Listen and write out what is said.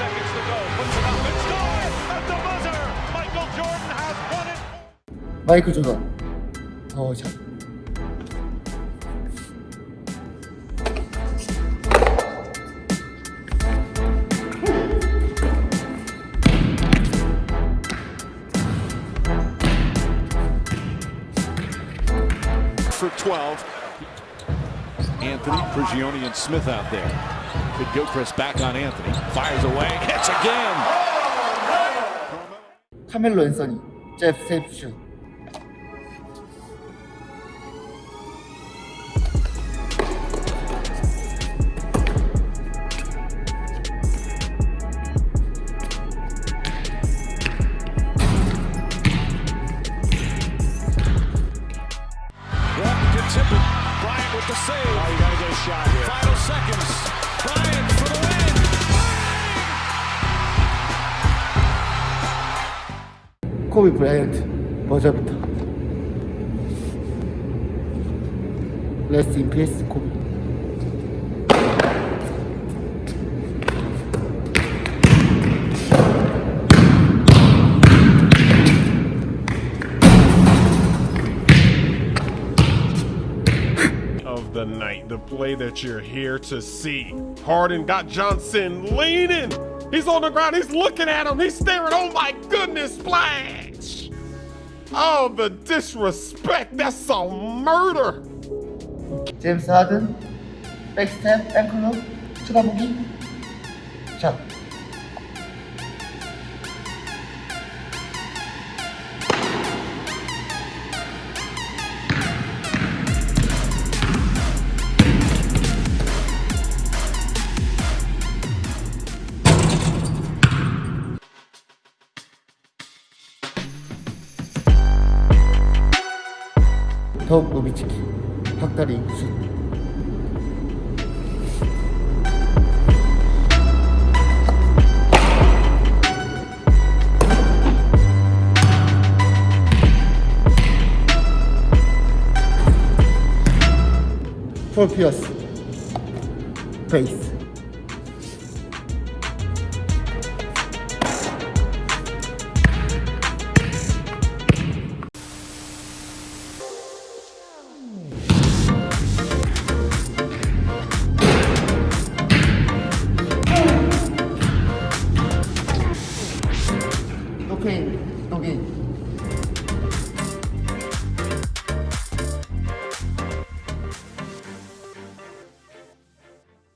seconds to go. Puts it up and score at the buzzer. Michael Jordan has won it. 마이클 조던 어 자. for 12. Anthony, Prigioni, and Smith out there. Good Gilchrist back on Anthony. Fires away. Hits again. Carmelo Anthony, Jeff 잽 세이프슛. Tippett, Bryant with the save. Oh, you got to get a shot here. Final seconds. Bryant for the win. 코비 브라이언트 버저부터 레스트 인 피스 코비 the night, the play that you're here to see. Harden got Johnson leaning. He's on the ground. He's looking at him. He's staring. Oh my goodness, splash. Oh, the disrespect. That's some murder. James Harden. Backstep, ankle lock. Çıra bugün. Çat. 더욱 노비치키 박다리 슛폴 피어스 페이스 King.